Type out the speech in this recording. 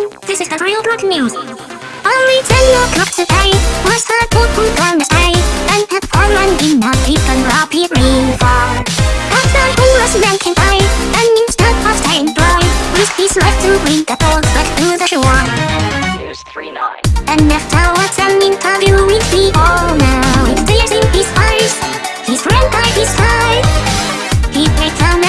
This is the real rock news. Only 10 o'clock today was the Pokemon Wednesday and had fallen in a deep and rapid rainfall. After who was ranking high and instead of staying dry, with his left to bring the ball back to the shore. News 3 9. And after what's an interview with the owner, with tears in his eyes, his friend by his side, he picked a